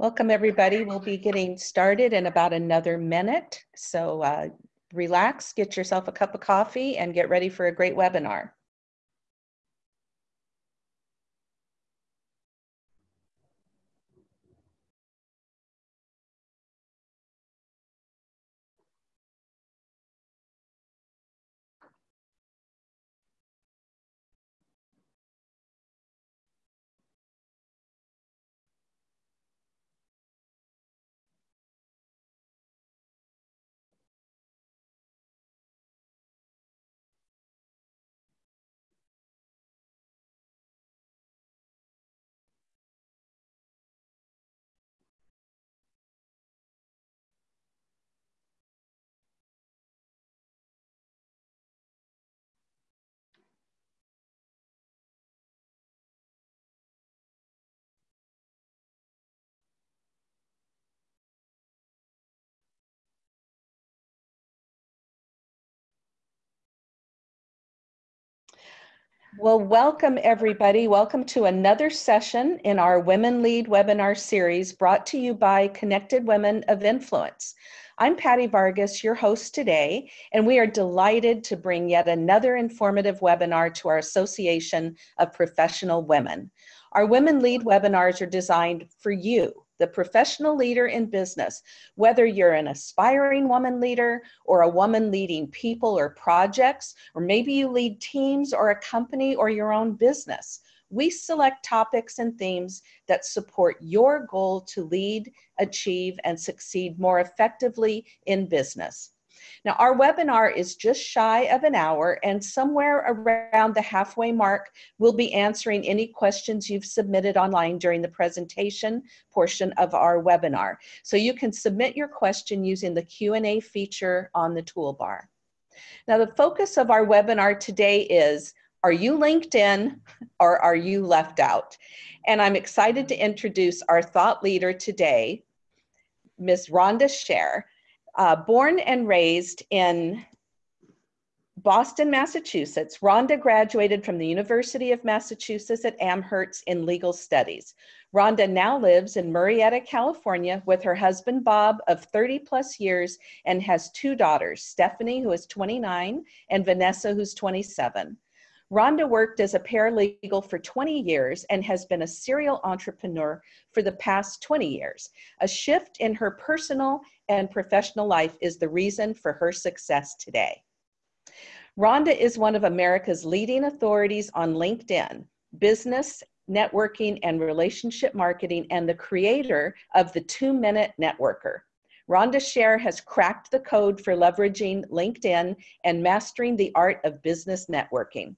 Welcome, everybody. We'll be getting started in about another minute. So uh, relax, get yourself a cup of coffee, and get ready for a great webinar. Well, welcome everybody. Welcome to another session in our Women Lead webinar series brought to you by Connected Women of Influence. I'm Patty Vargas, your host today, and we are delighted to bring yet another informative webinar to our Association of Professional Women. Our Women Lead webinars are designed for you, the professional leader in business, whether you're an aspiring woman leader or a woman leading people or projects, or maybe you lead teams or a company or your own business. We select topics and themes that support your goal to lead, achieve, and succeed more effectively in business. Now, our webinar is just shy of an hour, and somewhere around the halfway mark, we'll be answering any questions you've submitted online during the presentation portion of our webinar. So you can submit your question using the Q&A feature on the toolbar. Now, the focus of our webinar today is, are you LinkedIn or are you left out? And I'm excited to introduce our thought leader today, Ms. Rhonda Sher. Uh, born and raised in Boston, Massachusetts, Rhonda graduated from the University of Massachusetts at Amherst in legal studies. Rhonda now lives in Murrieta, California with her husband Bob of 30 plus years and has two daughters, Stephanie, who is 29, and Vanessa, who's 27. Rhonda worked as a paralegal for 20 years and has been a serial entrepreneur for the past 20 years. A shift in her personal and professional life is the reason for her success today. Rhonda is one of America's leading authorities on LinkedIn, business, networking, and relationship marketing, and the creator of the Two Minute Networker. Rhonda Sher has cracked the code for leveraging LinkedIn and mastering the art of business networking.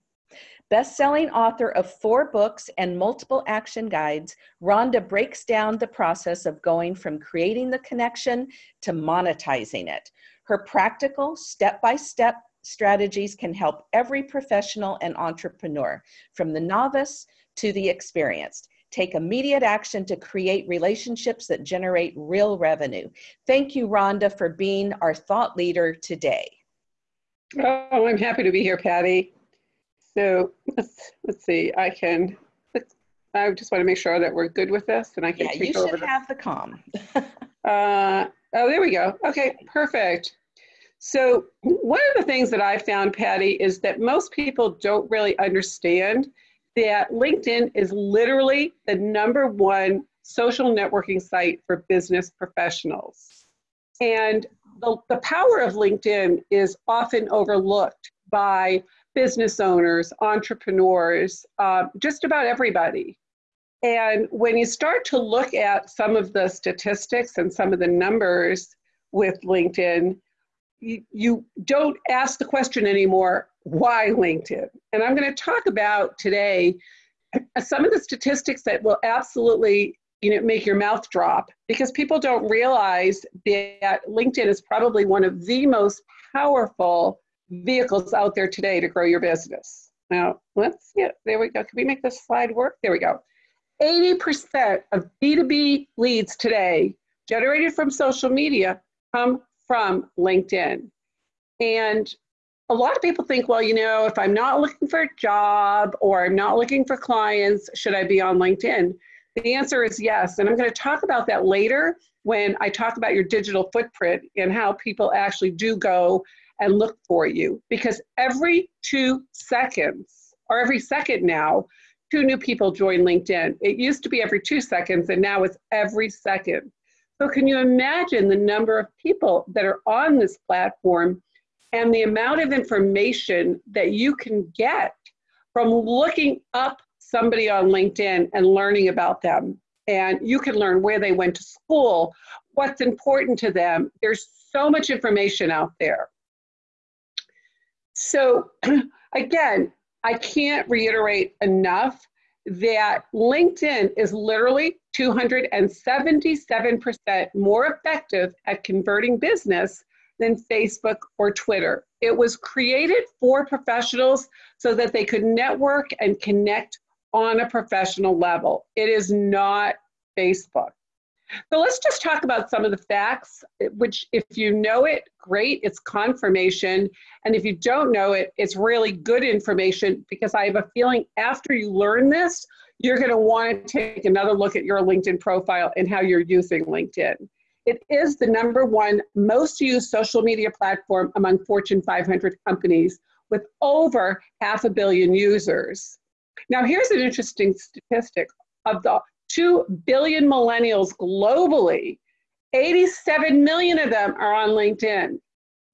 Best-selling author of four books and multiple action guides, Rhonda breaks down the process of going from creating the connection to monetizing it. Her practical step-by-step -step strategies can help every professional and entrepreneur, from the novice to the experienced. Take immediate action to create relationships that generate real revenue. Thank you, Rhonda, for being our thought leader today. Oh, I'm happy to be here, Patty. So let's, let's see, I can, I just want to make sure that we're good with this and I can yeah, take you should have the com. uh, oh, there we go. Okay, perfect. So one of the things that I found, Patty, is that most people don't really understand that LinkedIn is literally the number one social networking site for business professionals. And the, the power of LinkedIn is often overlooked by business owners, entrepreneurs, uh, just about everybody. And when you start to look at some of the statistics and some of the numbers with LinkedIn, you, you don't ask the question anymore, why LinkedIn? And I'm going to talk about today some of the statistics that will absolutely you know, make your mouth drop because people don't realize that LinkedIn is probably one of the most powerful vehicles out there today to grow your business. Now, let's see it. There we go. Can we make this slide work? There we go. 80% of B2B leads today generated from social media come from LinkedIn. And a lot of people think, well, you know, if I'm not looking for a job or I'm not looking for clients, should I be on LinkedIn? The answer is yes. And I'm going to talk about that later when I talk about your digital footprint and how people actually do go and look for you. Because every two seconds, or every second now, two new people join LinkedIn. It used to be every two seconds, and now it's every second. So, can you imagine the number of people that are on this platform and the amount of information that you can get from looking up somebody on LinkedIn and learning about them? And you can learn where they went to school, what's important to them. There's so much information out there. So, again, I can't reiterate enough that LinkedIn is literally 277% more effective at converting business than Facebook or Twitter. It was created for professionals so that they could network and connect on a professional level. It is not Facebook. So let's just talk about some of the facts, which, if you know it, great, it's confirmation. And if you don't know it, it's really good information because I have a feeling after you learn this, you're going to want to take another look at your LinkedIn profile and how you're using LinkedIn. It is the number one most used social media platform among Fortune 500 companies with over half a billion users. Now, here's an interesting statistic of the 2 billion millennials globally, 87 million of them are on LinkedIn.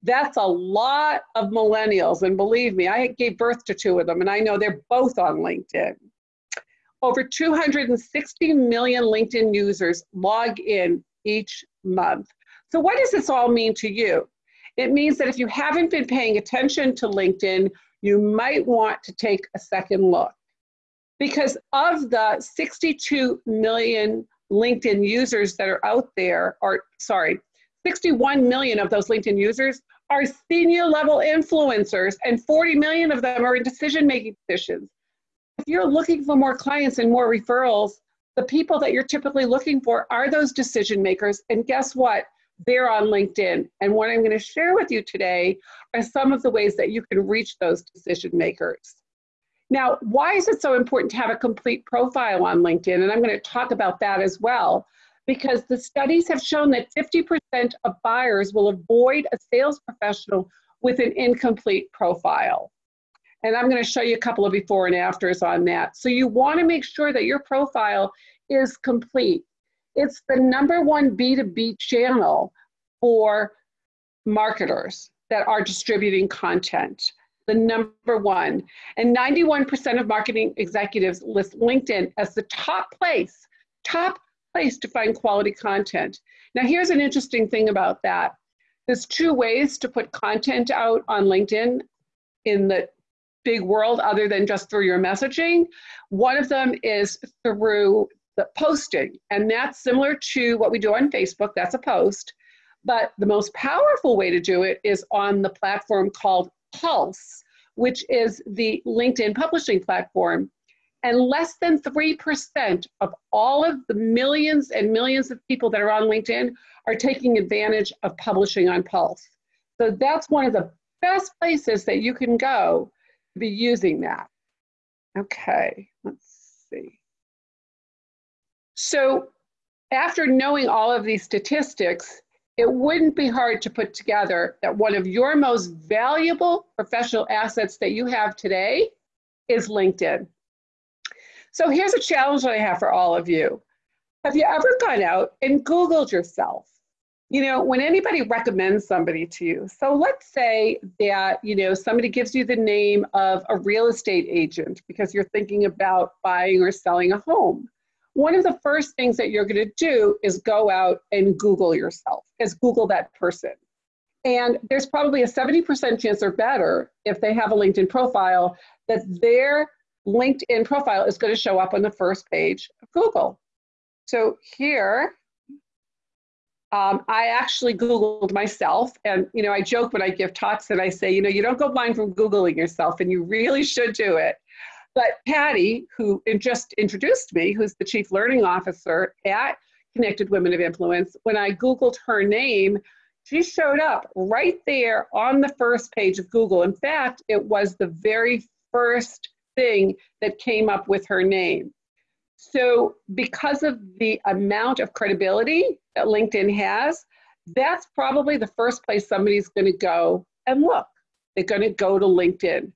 That's a lot of millennials. And believe me, I gave birth to two of them, and I know they're both on LinkedIn. Over 260 million LinkedIn users log in each month. So, what does this all mean to you? It means that if you haven't been paying attention to LinkedIn, you might want to take a second look because of the 62 million LinkedIn users that are out there, or sorry, 61 million of those LinkedIn users are senior level influencers, and 40 million of them are in decision making positions. If you're looking for more clients and more referrals, the people that you're typically looking for are those decision makers. And guess what? They're on LinkedIn. And what I'm going to share with you today are some of the ways that you can reach those decision makers. Now, why is it so important to have a complete profile on LinkedIn? And I'm going to talk about that as well, because the studies have shown that 50% of buyers will avoid a sales professional with an incomplete profile. And I'm going to show you a couple of before and afters on that. So you want to make sure that your profile is complete. It's the number one B2B channel for marketers that are distributing content the number one. And 91% of marketing executives list LinkedIn as the top place, top place to find quality content. Now, here's an interesting thing about that. There's two ways to put content out on LinkedIn in the big world other than just through your messaging. One of them is through the posting, and that's similar to what we do on Facebook. That's a post. But the most powerful way to do it is on the platform called Pulse, which is the LinkedIn publishing platform. And less than 3% of all of the millions and millions of people that are on LinkedIn are taking advantage of publishing on Pulse. So that's one of the best places that you can go to be using that. Okay, let's see. So after knowing all of these statistics, it wouldn't be hard to put together that one of your most valuable professional assets that you have today is LinkedIn. So here's a challenge that I have for all of you. Have you ever gone out and Googled yourself? You know, when anybody recommends somebody to you, so let's say that, you know, somebody gives you the name of a real estate agent because you're thinking about buying or selling a home one of the first things that you're going to do is go out and Google yourself, is Google that person. And there's probably a 70% chance or better if they have a LinkedIn profile that their LinkedIn profile is going to show up on the first page of Google. So here, um, I actually Googled myself, and you know, I joke when I give talks and I say, you know, you don't go blind from Googling yourself, and you really should do it. But Patty, who just introduced me, who's the Chief Learning Officer at Connected Women of Influence, when I Googled her name, she showed up right there on the first page of Google. In fact, it was the very first thing that came up with her name. So, because of the amount of credibility that LinkedIn has, that's probably the first place somebody's going to go and look. They're going to go to LinkedIn.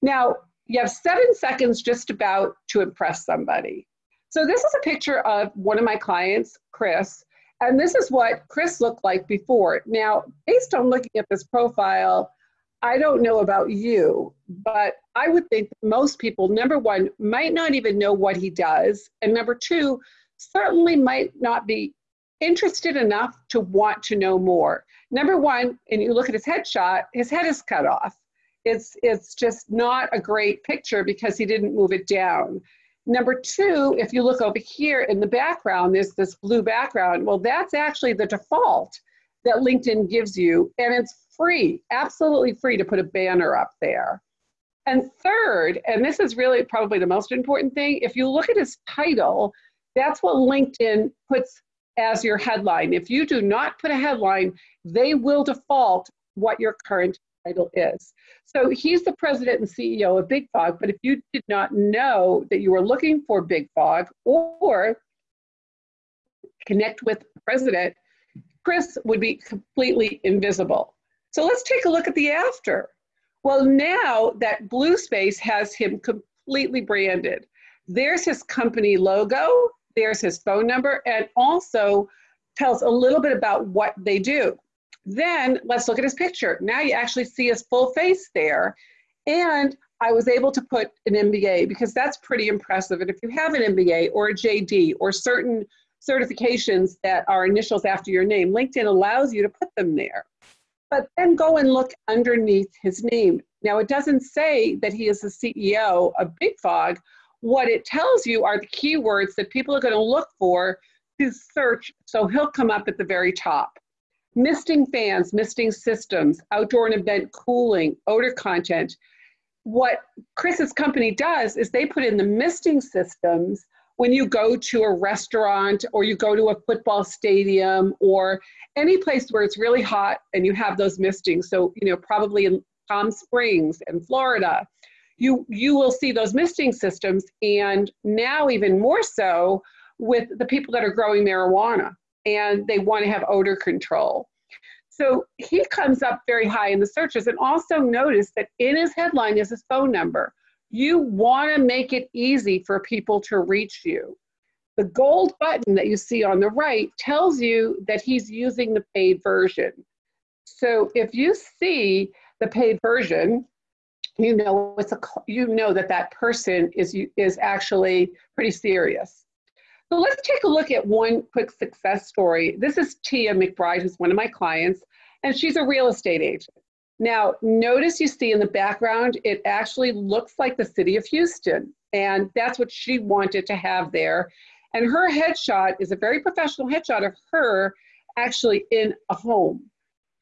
Now, you have seven seconds just about to impress somebody. So, this is a picture of one of my clients, Chris, and this is what Chris looked like before. Now, based on looking at this profile, I don't know about you, but I would think most people, number one, might not even know what he does. And number two, certainly might not be interested enough to want to know more. Number one, and you look at his headshot, his head is cut off. It's, it's just not a great picture because he didn't move it down. Number two, if you look over here in the background, there's this blue background. Well, that's actually the default that LinkedIn gives you, and it's free, absolutely free to put a banner up there. And third, and this is really probably the most important thing, if you look at his title, that's what LinkedIn puts as your headline. If you do not put a headline, they will default what your current title is. So he's the president and CEO of Big Fogg, but if you did not know that you were looking for Big Fogg or connect with the president, Chris would be completely invisible. So let's take a look at the after. Well, now that blue space has him completely branded. There's his company logo, there's his phone number, and also tells a little bit about what they do. Then let's look at his picture. Now you actually see his full face there. And I was able to put an MBA because that's pretty impressive. And if you have an MBA or a JD or certain certifications that are initials after your name, LinkedIn allows you to put them there. But then go and look underneath his name. Now, it doesn't say that he is the CEO of Big Fogg. What it tells you are the keywords that people are going to look for to search, so he'll come up at the very top misting fans, misting systems, outdoor and event cooling, odor content. What Chris's company does is they put in the misting systems when you go to a restaurant or you go to a football stadium or any place where it's really hot and you have those mistings. So, you know, probably in Palm Springs and Florida, you you will see those misting systems and now even more so with the people that are growing marijuana and they want to have odor control. So he comes up very high in the searches. And also notice that in his headline is his phone number. You want to make it easy for people to reach you. The gold button that you see on the right tells you that he's using the paid version. So if you see the paid version, you know it's a you know that that person is is actually pretty serious. So let's take a look at one quick success story. This is Tia McBride, who's one of my clients, and she's a real estate agent. Now, notice you see in the background, it actually looks like the city of Houston, and that's what she wanted to have there. And her headshot is a very professional headshot of her actually in a home.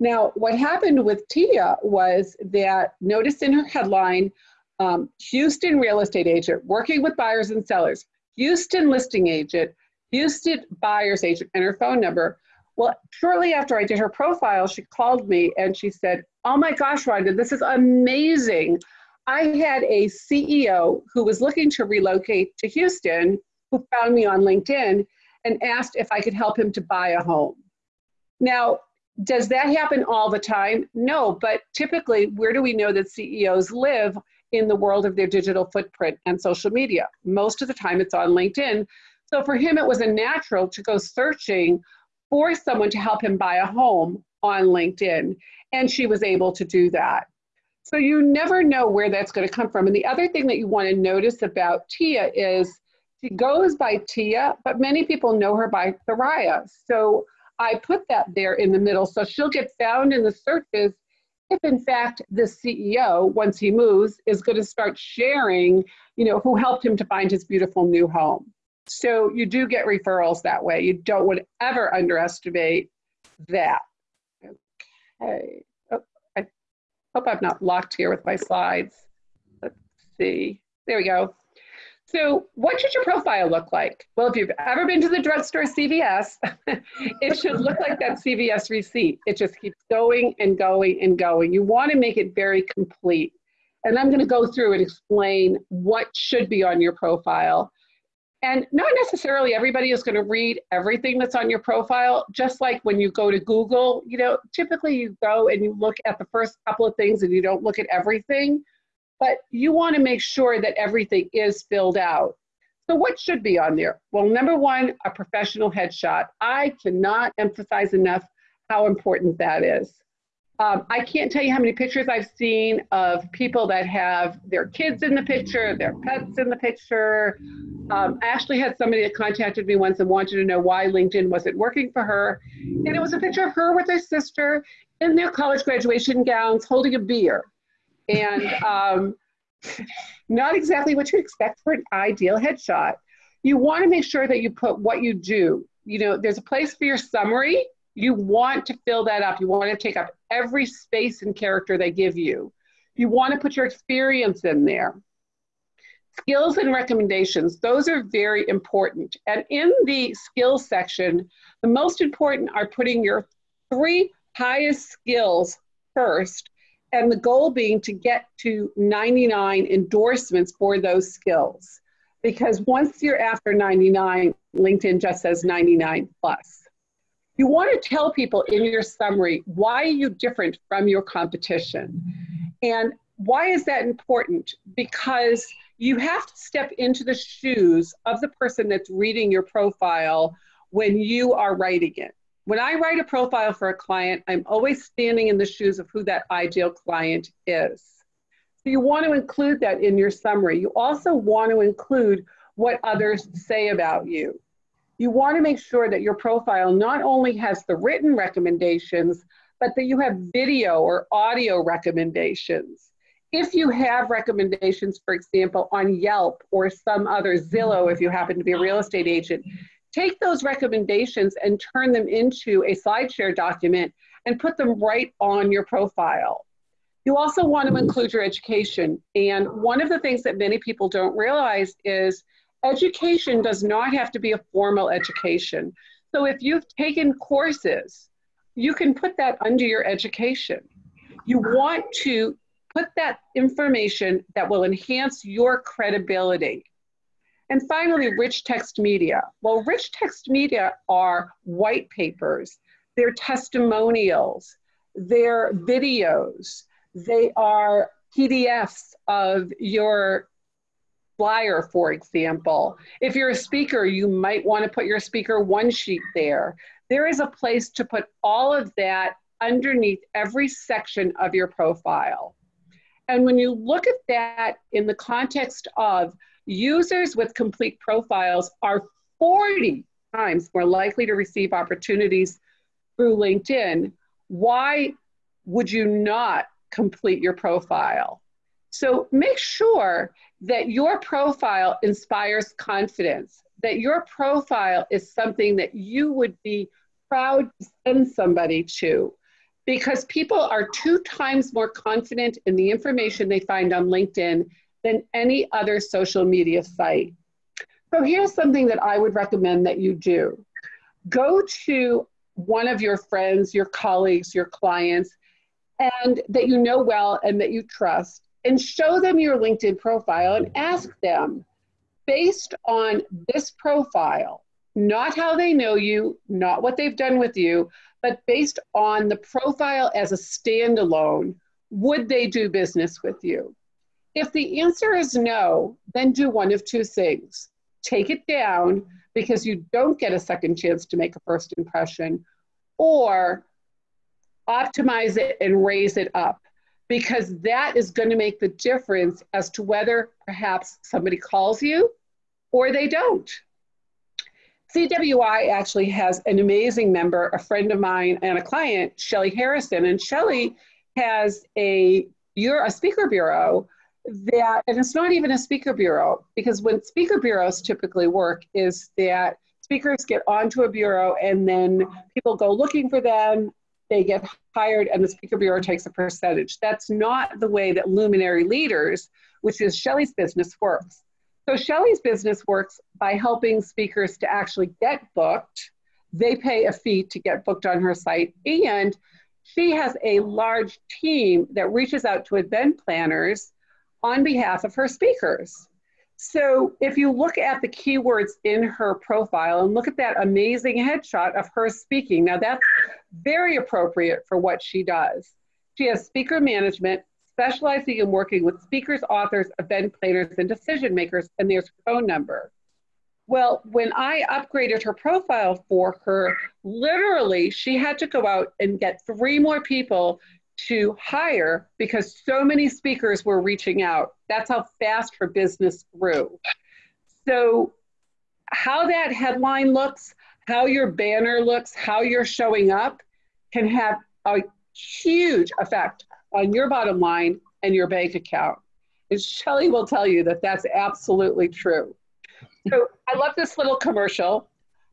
Now, what happened with Tia was that notice in her headline, um, Houston real estate agent working with buyers and sellers. Houston listing agent, Houston buyer's agent, and her phone number. Well, shortly after I did her profile, she called me and she said, Oh my gosh, Rhonda, this is amazing. I had a CEO who was looking to relocate to Houston who found me on LinkedIn and asked if I could help him to buy a home. Now, does that happen all the time? No, but typically, where do we know that CEOs live? In the world of their digital footprint and social media. Most of the time it's on LinkedIn. So for him, it was a natural to go searching for someone to help him buy a home on LinkedIn. And she was able to do that. So you never know where that's going to come from. And the other thing that you want to notice about Tia is she goes by Tia, but many people know her by Thariah. So I put that there in the middle. So she'll get found in the searches if in fact the CEO, once he moves, is going to start sharing, you know, who helped him to find his beautiful new home. So you do get referrals that way. You don't to ever underestimate that. Okay. Oh, I hope I'm not locked here with my slides. Let's see. There we go. So, what should your profile look like? Well, if you've ever been to the drugstore CVS, it should look like that CVS receipt. It just keeps going and going and going. You want to make it very complete. And I'm going to go through and explain what should be on your profile. And not necessarily everybody is going to read everything that's on your profile, just like when you go to Google, you know, typically you go and you look at the first couple of things and you don't look at everything, but you want to make sure that everything is filled out. So, what should be on there? Well, number one, a professional headshot. I cannot emphasize enough how important that is. Um, I can't tell you how many pictures I've seen of people that have their kids in the picture, their pets in the picture. Um, I actually had somebody that contacted me once and wanted to know why LinkedIn wasn't working for her. And it was a picture of her with her sister in their college graduation gowns holding a beer. And um, not exactly what you expect for an ideal headshot. You want to make sure that you put what you do. You know, there's a place for your summary you want to fill that up. You want to take up every space and character they give you. You want to put your experience in there. Skills and recommendations, those are very important. And in the skills section, the most important are putting your three highest skills first, and the goal being to get to 99 endorsements for those skills. Because once you're after 99, LinkedIn just says 99 plus. You want to tell people in your summary why are you different from your competition? And why is that important? Because you have to step into the shoes of the person that's reading your profile when you are writing it. When I write a profile for a client, I'm always standing in the shoes of who that ideal client is. So you want to include that in your summary. You also want to include what others say about you you want to make sure that your profile not only has the written recommendations, but that you have video or audio recommendations. If you have recommendations, for example, on Yelp or some other Zillow, if you happen to be a real estate agent, take those recommendations and turn them into a SlideShare document and put them right on your profile. You also want to include your education. And one of the things that many people don't realize is education does not have to be a formal education. So if you've taken courses, you can put that under your education. You want to put that information that will enhance your credibility. And finally, rich text media. Well, rich text media are white papers, they're testimonials, they're videos, they are PDFs of your flyer, for example. If you're a speaker, you might want to put your speaker one sheet there. There is a place to put all of that underneath every section of your profile. And when you look at that in the context of users with complete profiles are 40 times more likely to receive opportunities through LinkedIn, why would you not complete your profile? So make sure that your profile inspires confidence, that your profile is something that you would be proud to send somebody to because people are two times more confident in the information they find on LinkedIn than any other social media site. So here's something that I would recommend that you do. Go to one of your friends, your colleagues, your clients, and that you know well and that you trust, and show them your LinkedIn profile and ask them based on this profile, not how they know you, not what they've done with you, but based on the profile as a standalone, would they do business with you? If the answer is no, then do one of two things take it down because you don't get a second chance to make a first impression, or optimize it and raise it up because that is going to make the difference as to whether perhaps somebody calls you or they don't. CWI actually has an amazing member, a friend of mine and a client, Shelly Harrison, and Shelly has a you're a speaker bureau that, and it's not even a speaker bureau because when speaker bureaus typically work is that speakers get onto a bureau and then people go looking for them they get hired and the speaker bureau takes a percentage. That's not the way that luminary leaders, which is Shelly's business, works. So Shelly's business works by helping speakers to actually get booked. They pay a fee to get booked on her site, and she has a large team that reaches out to event planners on behalf of her speakers. So if you look at the keywords in her profile and look at that amazing headshot of her speaking, now that's very appropriate for what she does. She has speaker management, specializing in working with speakers, authors, event planners, and decision makers, and there's her phone number. Well, when I upgraded her profile for her, literally she had to go out and get three more people to hire because so many speakers were reaching out. That's how fast her business grew. So, how that headline looks, how your banner looks, how you're showing up can have a huge effect on your bottom line and your bank account. And Shelly will tell you that that's absolutely true. So, I love this little commercial.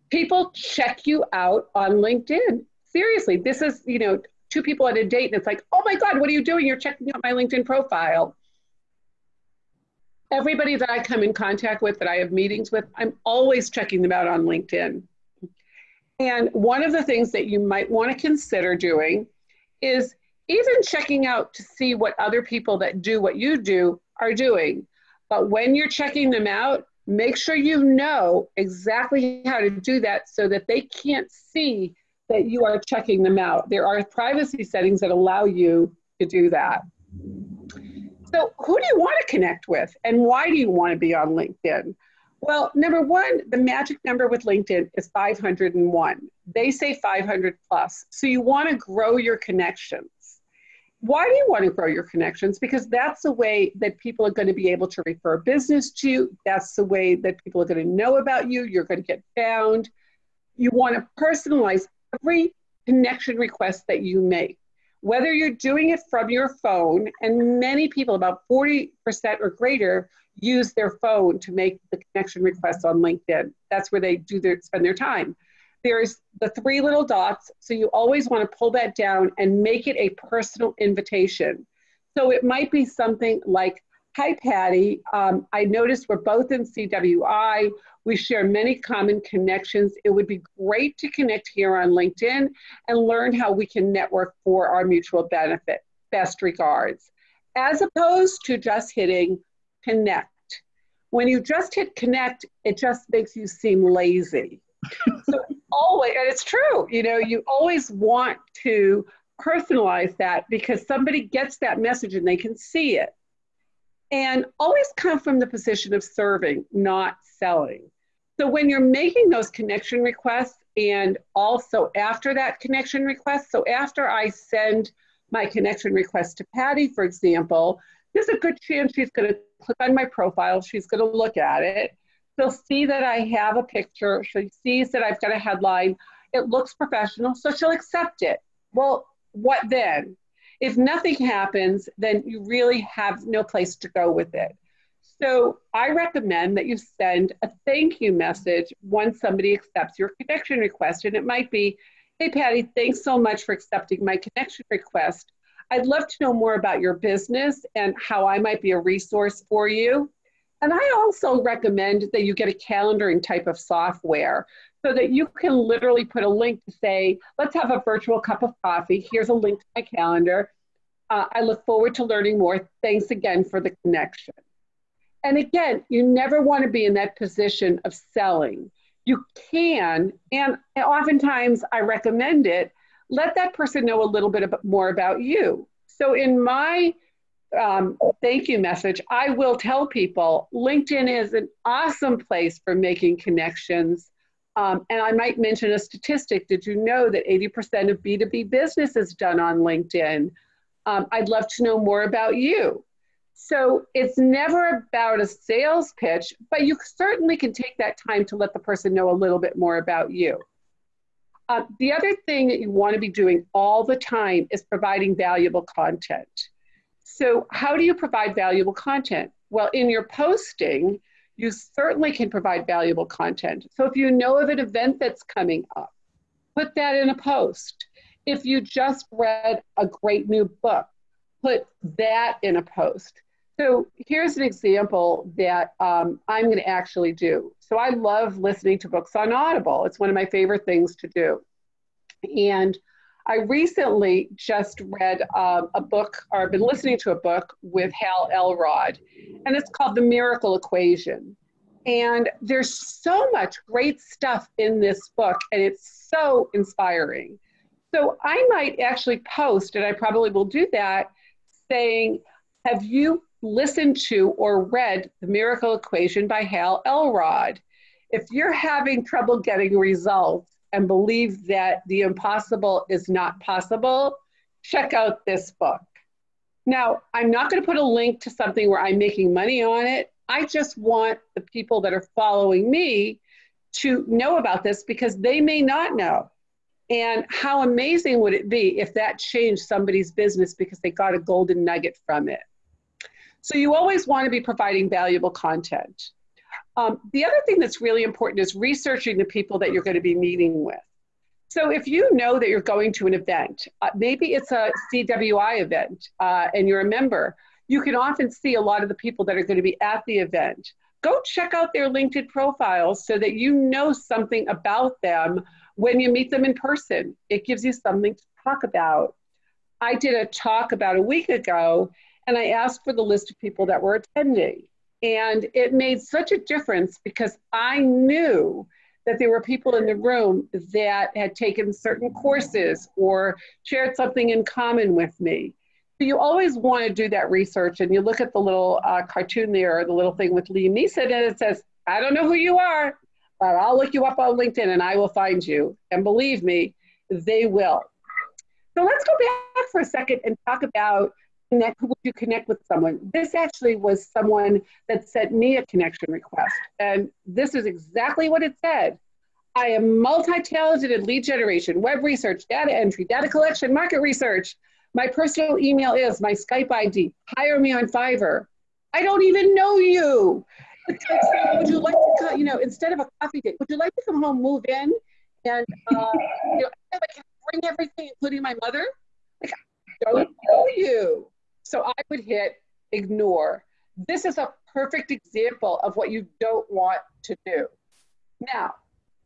People check you out on LinkedIn. Seriously, this is, you know, two people at a date and it's like, oh my God, what are you doing? You're checking out my LinkedIn profile. Everybody that I come in contact with, that I have meetings with, I'm always checking them out on LinkedIn. And one of the things that you might want to consider doing is even checking out to see what other people that do what you do are doing. But when you're checking them out, make sure you know exactly how to do that so that they can't see that you are checking them out. There are privacy settings that allow you to do that. So, who do you want to connect with and why do you want to be on LinkedIn? Well, number one, the magic number with LinkedIn is 501. They say 500 plus. So, you want to grow your connections. Why do you want to grow your connections? Because that's the way that people are going to be able to refer business to you. That's the way that people are going to know about you. You're going to get found. You want to personalize every connection request that you make, whether you're doing it from your phone, and many people, about 40% or greater, use their phone to make the connection requests on LinkedIn. That's where they do their spend their time. There's the three little dots, so you always want to pull that down and make it a personal invitation. So it might be something like Hi, Patty. Um, I noticed we're both in CWI. We share many common connections. It would be great to connect here on LinkedIn and learn how we can network for our mutual benefit. Best regards. As opposed to just hitting connect. When you just hit connect, it just makes you seem lazy. so always, and it's true, you know, you always want to personalize that because somebody gets that message and they can see it and always come from the position of serving, not selling. So when you're making those connection requests, and also after that connection request, so after I send my connection request to Patty, for example, there's a good chance she's going to click on my profile, she's going to look at it. She'll see that I have a picture, she sees that I've got a headline. It looks professional, so she'll accept it. Well, what then? If nothing happens, then you really have no place to go with it. So I recommend that you send a thank you message once somebody accepts your connection request. And it might be, hey, Patty, thanks so much for accepting my connection request. I'd love to know more about your business and how I might be a resource for you. And I also recommend that you get a calendaring type of software so that you can literally put a link to say, let's have a virtual cup of coffee. Here's a link to my calendar. Uh, I look forward to learning more. Thanks again for the connection. And again, you never want to be in that position of selling. You can, and oftentimes I recommend it, let that person know a little bit more about you. So in my um, thank you message, I will tell people LinkedIn is an awesome place for making connections. Um, and I might mention a statistic. Did you know that 80% of B2B business is done on LinkedIn? Um, I'd love to know more about you. So it's never about a sales pitch, but you certainly can take that time to let the person know a little bit more about you. Uh, the other thing that you want to be doing all the time is providing valuable content. So, how do you provide valuable content? Well, in your posting, you certainly can provide valuable content. So if you know of an event that's coming up, put that in a post. If you just read a great new book, put that in a post. So here's an example that um, I'm going to actually do. So I love listening to books on Audible. It's one of my favorite things to do. And I recently just read um, a book, or I've been listening to a book with Hal Elrod, and it's called The Miracle Equation. And there's so much great stuff in this book, and it's so inspiring. So I might actually post, and I probably will do that, saying, Have you listened to or read The Miracle Equation by Hal Elrod? If you're having trouble getting results, and believe that the impossible is not possible, check out this book. Now, I'm not going to put a link to something where I'm making money on it. I just want the people that are following me to know about this because they may not know. And how amazing would it be if that changed somebody's business because they got a golden nugget from it? So, you always want to be providing valuable content. Um, the other thing that's really important is researching the people that you're going to be meeting with. So if you know that you're going to an event, uh, maybe it's a CWI event uh, and you're a member, you can often see a lot of the people that are going to be at the event. Go check out their LinkedIn profiles so that you know something about them when you meet them in person. It gives you something to talk about. I did a talk about a week ago and I asked for the list of people that were attending. And it made such a difference because I knew that there were people in the room that had taken certain courses or shared something in common with me. So you always want to do that research, and you look at the little uh, cartoon there, or the little thing with Liam Neeson, and it says, "I don't know who you are, but I'll look you up on LinkedIn and I will find you." And believe me, they will. So let's go back for a second and talk about connect, would you connect with someone? This actually was someone that sent me a connection request. And this is exactly what it said. I am multi-talented in lead generation, web research, data entry, data collection, market research. My personal email is my Skype ID. Hire me on Fiverr. I don't even know you. would you like to, you know, instead of a coffee date, would you like to come home, move in, and uh, you know, I can bring everything, including my mother? Like, I don't know you. So I would hit ignore. This is a perfect example of what you don't want to do. Now,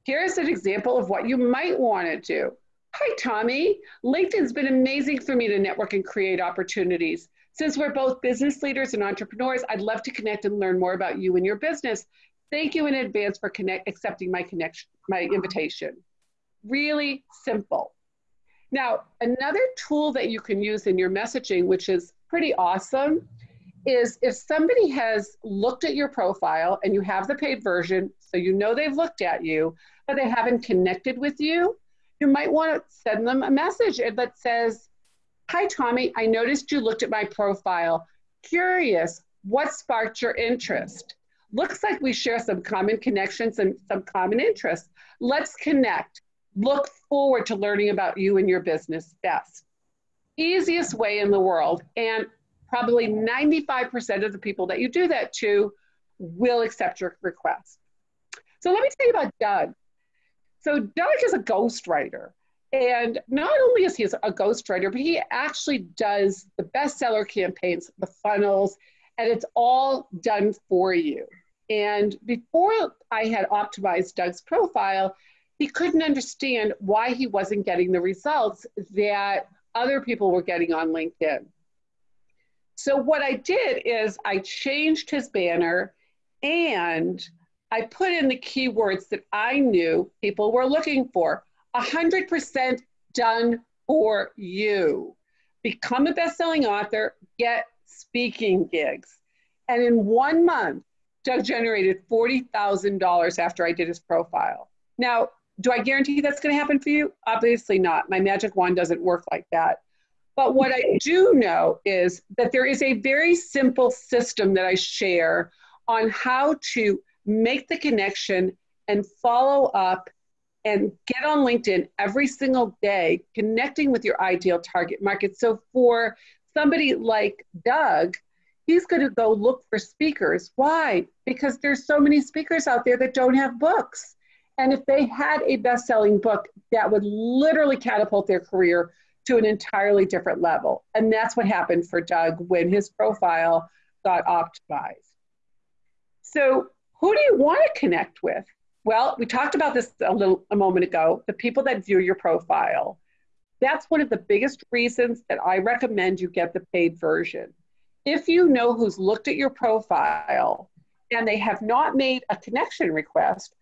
here's an example of what you might want to do. Hi, Tommy. LinkedIn's been amazing for me to network and create opportunities. Since we're both business leaders and entrepreneurs, I'd love to connect and learn more about you and your business. Thank you in advance for connect, accepting my connection, my invitation. Really simple. Now, another tool that you can use in your messaging, which is pretty awesome, is if somebody has looked at your profile and you have the paid version, so you know they've looked at you, but they haven't connected with you, you might want to send them a message that says, Hi, Tommy, I noticed you looked at my profile. Curious, what sparked your interest? Looks like we share some common connections and some common interests. Let's connect look forward to learning about you and your business best. Easiest way in the world, and probably 95% of the people that you do that to will accept your request. So let me tell you about Doug. So Doug is a ghostwriter. And not only is he a ghostwriter, but he actually does the bestseller campaigns, the funnels, and it's all done for you. And before I had optimized Doug's profile, he couldn't understand why he wasn't getting the results that other people were getting on LinkedIn. So, what I did is I changed his banner and I put in the keywords that I knew people were looking for 100% done for you. Become a best selling author, get speaking gigs. And in one month, Doug generated $40,000 after I did his profile. Now, do I guarantee that's going to happen for you? Obviously not. My magic wand doesn't work like that. But what I do know is that there is a very simple system that I share on how to make the connection and follow up and get on LinkedIn every single day, connecting with your ideal target market. So for somebody like Doug, he's going to go look for speakers. Why? Because there's so many speakers out there that don't have books. And if they had a best selling book, that would literally catapult their career to an entirely different level. And that's what happened for Doug when his profile got optimized. So, who do you want to connect with? Well, we talked about this a little a moment ago, the people that view your profile. That's one of the biggest reasons that I recommend you get the paid version. If you know who's looked at your profile and they have not made a connection request,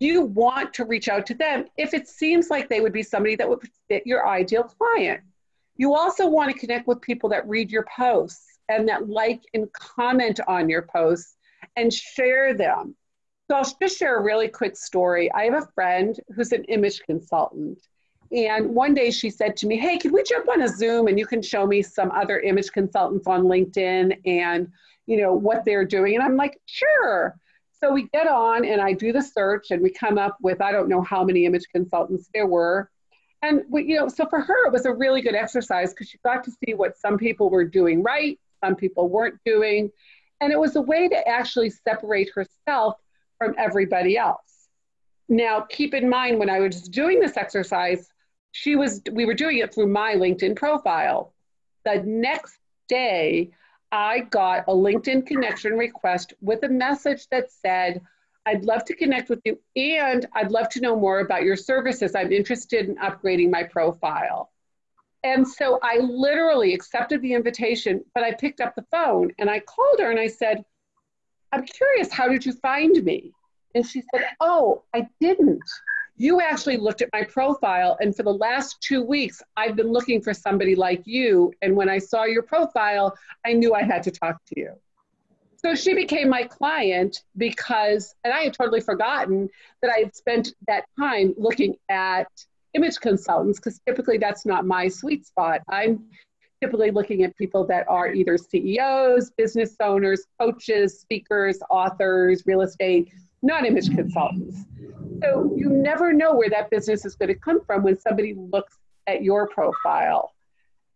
you want to reach out to them if it seems like they would be somebody that would fit your ideal client. You also want to connect with people that read your posts and that like and comment on your posts and share them. So I'll just share a really quick story. I have a friend who's an image consultant. And one day she said to me, Hey, can we jump on a Zoom and you can show me some other image consultants on LinkedIn and you know what they're doing? And I'm like, sure. So we get on and I do the search and we come up with I don't know how many image consultants there were. And we, you know, so for her it was a really good exercise because she got to see what some people were doing right, some people weren't doing. And it was a way to actually separate herself from everybody else. Now, keep in mind when I was doing this exercise, she was we were doing it through my LinkedIn profile. The next day, I got a LinkedIn connection request with a message that said, I'd love to connect with you and I'd love to know more about your services. I'm interested in upgrading my profile. And so I literally accepted the invitation, but I picked up the phone and I called her and I said, I'm curious, how did you find me? And she said, Oh, I didn't. You actually looked at my profile, and for the last two weeks, I've been looking for somebody like you. And when I saw your profile, I knew I had to talk to you. So she became my client because, and I had totally forgotten that I had spent that time looking at image consultants because typically that's not my sweet spot. I'm typically looking at people that are either CEOs, business owners, coaches, speakers, authors, real estate, not image consultants. So you never know where that business is going to come from when somebody looks at your profile.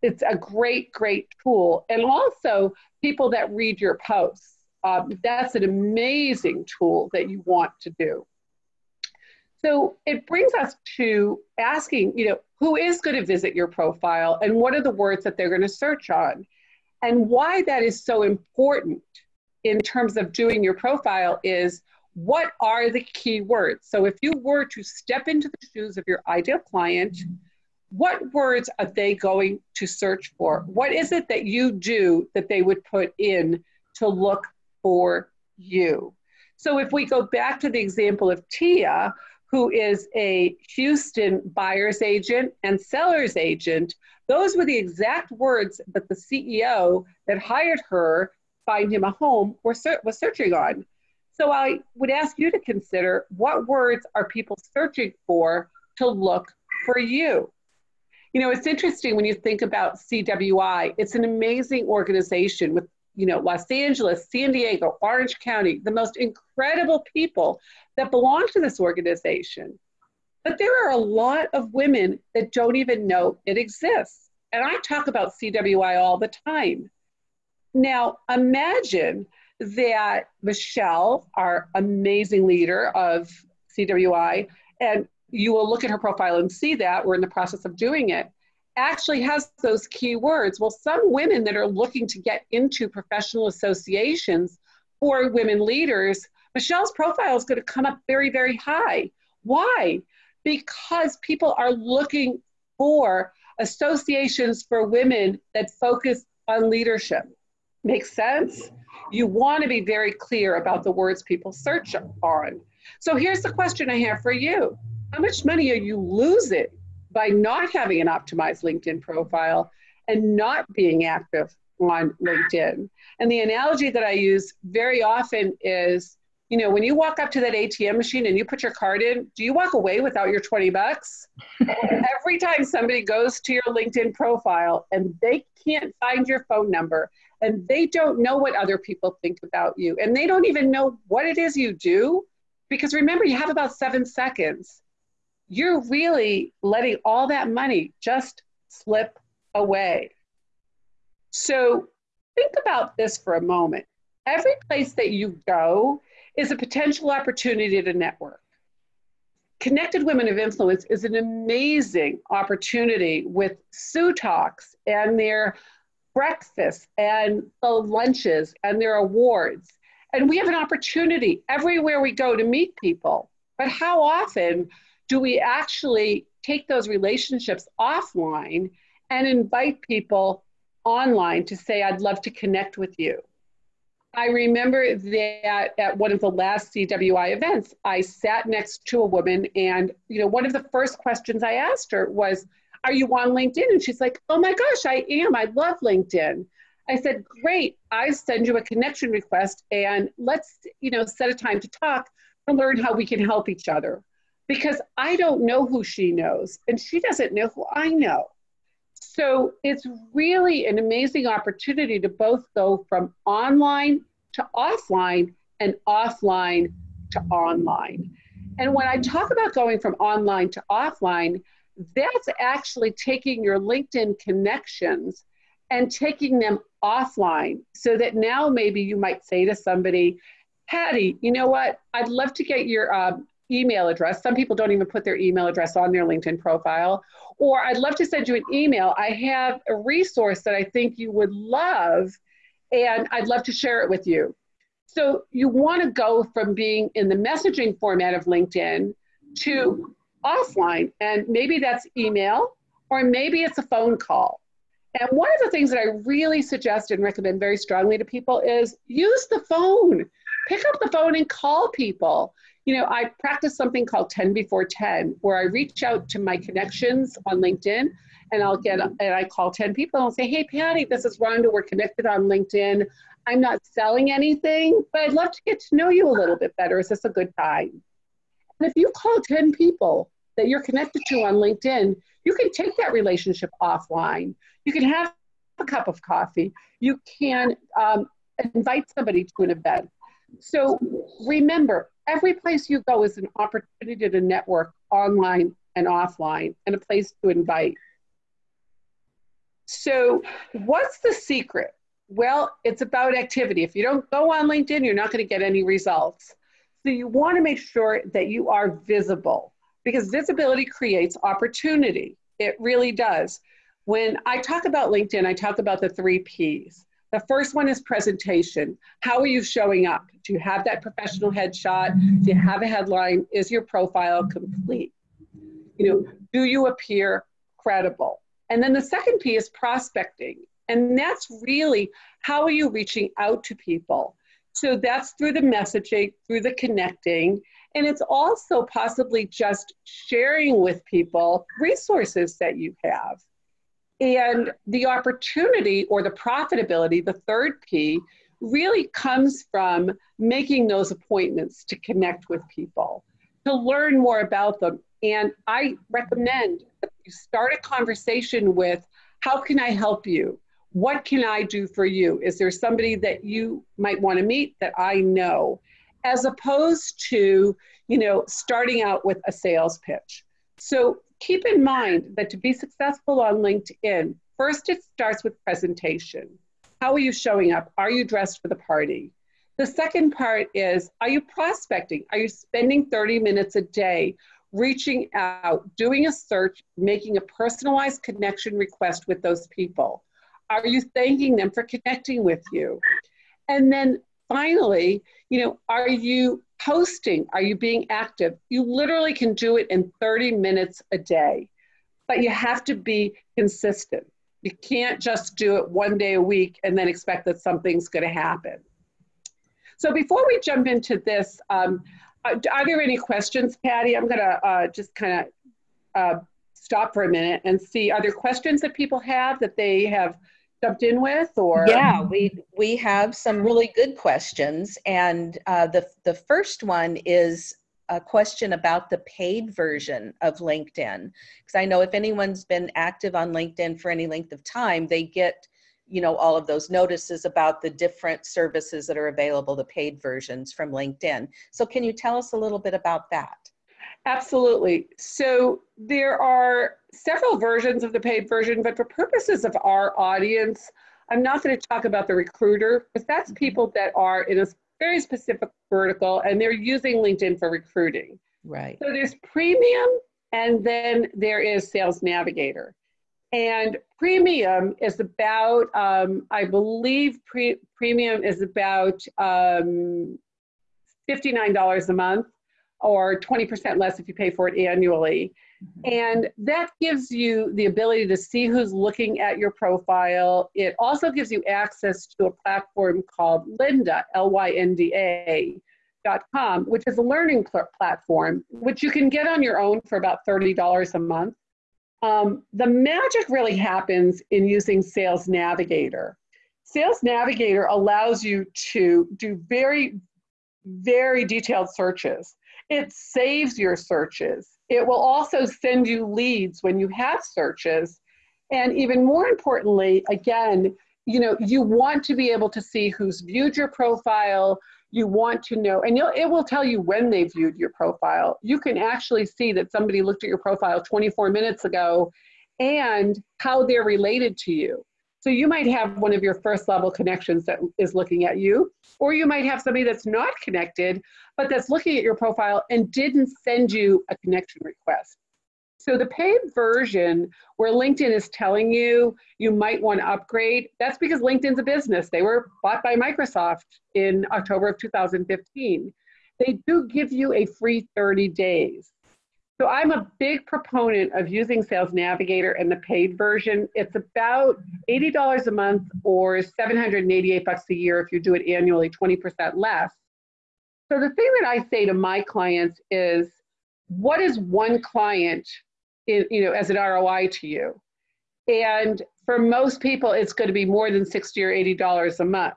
It's a great, great tool. And also, people that read your posts. Um, that's an amazing tool that you want to do. So it brings us to asking, you know, who is going to visit your profile and what are the words that they're going to search on? And why that is so important in terms of doing your profile is what are the key words? So if you were to step into the shoes of your ideal client, what words are they going to search for? What is it that you do that they would put in to look for you? So if we go back to the example of Tia, who is a Houston buyer's agent and seller's agent, those were the exact words that the CEO that hired her find him a home was searching on. So I would ask you to consider what words are people searching for to look for you? You know, it's interesting when you think about CWI, it's an amazing organization with, you know, Los Angeles, San Diego, Orange County, the most incredible people that belong to this organization. But there are a lot of women that don't even know it exists. And I talk about CWI all the time. Now, imagine that Michelle, our amazing leader of CWI, and you will look at her profile and see that we're in the process of doing it, actually has those key words. Well, some women that are looking to get into professional associations for women leaders, Michelle's profile is going to come up very, very high. Why? Because people are looking for associations for women that focus on leadership. Makes sense? You want to be very clear about the words people search on. So here's the question I have for you How much money are you losing by not having an optimized LinkedIn profile and not being active on LinkedIn? And the analogy that I use very often is you know, when you walk up to that ATM machine and you put your card in, do you walk away without your 20 bucks? Every time somebody goes to your LinkedIn profile and they can't find your phone number and they don't know what other people think about you. And they don't even know what it is you do. Because remember you have about seven seconds. You're really letting all that money just slip away. So think about this for a moment. Every place that you go is a potential opportunity to network. Connected Women of Influence is an amazing opportunity with Sue Talks and their breakfasts and the lunches and their awards. And we have an opportunity everywhere we go to meet people. But how often do we actually take those relationships offline and invite people online to say, I'd love to connect with you. I remember that at one of the last CWI events, I sat next to a woman, and you know, one of the first questions I asked her was, "Are you on LinkedIn?" And she's like, "Oh my gosh, I am. I love LinkedIn." I said, "Great. I send you a connection request, and let's you know set a time to talk and learn how we can help each other." Because I don't know who she knows, and she doesn't know who I know. So it's really an amazing opportunity to both go from online to offline and offline to online. And when I talk about going from online to offline, that's actually taking your LinkedIn connections and taking them offline so that now maybe you might say to somebody, Patty, you know what? I'd love to get your um, email address. Some people don't even put their email address on their LinkedIn profile. Or I'd love to send you an email. I have a resource that I think you would love, and I'd love to share it with you. So you want to go from being in the messaging format of LinkedIn to offline. And maybe that's email, or maybe it's a phone call. And one of the things that I really suggest and recommend very strongly to people is use the phone. Pick up the phone and call people you know, I practice something called 10 before 10, where I reach out to my connections on LinkedIn and I'll get, and I call 10 people and I'll say, hey, Patty, this is Rhonda. We're connected on LinkedIn. I'm not selling anything, but I'd love to get to know you a little bit better. Is this a good time? And if you call 10 people that you're connected to on LinkedIn, you can take that relationship offline. You can have a cup of coffee. You can um, invite somebody to an event. So remember, every place you go is an opportunity to network online and offline and a place to invite. So, what's the secret? Well, it's about activity. If you don't go on LinkedIn, you're not going to get any results. So, you want to make sure that you are visible because visibility creates opportunity. It really does. When I talk about LinkedIn, I talk about the three P's the first one is presentation. How are you showing up? Do you have that professional headshot? Do you have a headline? Is your profile complete? You know, do you appear credible? And then the second P is prospecting. And that's really how are you reaching out to people? So that's through the messaging, through the connecting, and it's also possibly just sharing with people resources that you have. And the opportunity or the profitability, the third P, really comes from making those appointments to connect with people, to learn more about them. And I recommend that you start a conversation with how can I help you? What can I do for you? Is there somebody that you might want to meet that I know? As opposed to, you know, starting out with a sales pitch. So keep in mind that to be successful on LinkedIn, first it starts with presentation. How are you showing up? Are you dressed for the party? The second part is Are you prospecting? Are you spending 30 minutes a day reaching out, doing a search, making a personalized connection request with those people? Are you thanking them for connecting with you? And then finally, you know, are you posting? Are you being active? You literally can do it in 30 minutes a day, but you have to be consistent. You can't just do it one day a week and then expect that something's going to happen. So before we jump into this, um, are, are, there any questions, Patty? I'm going to uh, just kind of uh, stop for a minute and see, are there questions that people have that they have jumped in with or? Yeah we we have some really good questions and uh, the the first one is a question about the paid version of linkedin because i know if anyone's been active on linkedin for any length of time they get you know all of those notices about the different services that are available the paid versions from linkedin. So can you tell us a little bit about that? Absolutely. So there are several versions of the paid version, but for purposes of our audience, I'm not going to talk about the recruiter because that's mm-hmm. people that are in a very specific vertical and they're using LinkedIn for recruiting. Right. So there's premium and then there is sales navigator. And premium is about, um, I believe pre- premium is about um, $59 a month or 20% less if you pay for it annually. Mm-hmm. And that gives you the ability to see who's looking at your profile. It also gives you access to a platform called Lynda, L Y N D A. Dot com, which is a learning pl- platform, which you can get on your own for about $30 a month. Um, the magic really happens in using Sales Navigator. Sales Navigator allows you to do very, very detailed searches. It saves your searches. It will also send you leads when you have searches. And even more importantly, again, you know, you want to be able to see who's viewed your profile. You want to know, and it will tell you when they viewed your profile. You can actually see that somebody looked at your profile 24 minutes ago and how they're related to you. So you might have one of your first level connections that is looking at you, or you might have somebody that's not connected, but that's looking at your profile and didn't send you a connection request. So the paid version where LinkedIn is telling you you might want to upgrade, that's because LinkedIn's a business. They were bought by Microsoft in October of 2015. They do give you a free 30 days. So I'm a big proponent of using Sales Navigator and the paid version. It's about $80 a month or 788 bucks a year if you do it annually, 20% less. So the thing that I say to my clients is, what is one client, in, you know, as an ROI to you? And for most people, it's going to be more than 60 or $80 a month.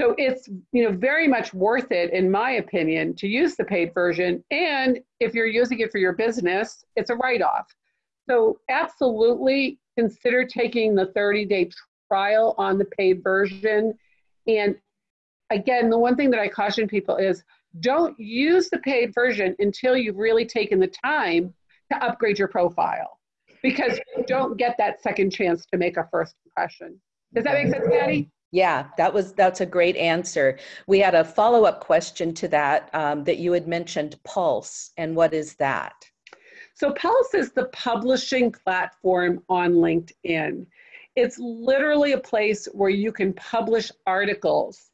So it's you know very much worth it, in my opinion, to use the paid version. And if you're using it for your business, it's a write-off. So absolutely consider taking the 30-day trial on the paid version. And again, the one thing that I caution people is don't use the paid version until you've really taken the time to upgrade your profile because you don't get that second chance to make a first impression. Does that make sense, Patty? Yeah, that was that's a great answer. We had a follow up question to that um, that you had mentioned Pulse, and what is that? So Pulse is the publishing platform on LinkedIn. It's literally a place where you can publish articles.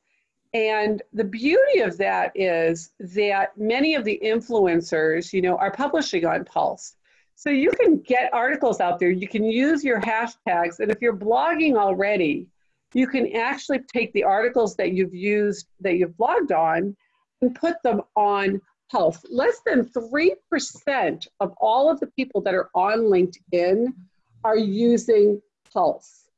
And the beauty of that is that many of the influencers, you know, are publishing on Pulse. So you can get articles out there. You can use your hashtags. And if you're blogging already, you can actually take the articles that you've used, that you've blogged on, and put them on Pulse. Less than 3% of all of the people that are on LinkedIn are using Pulse.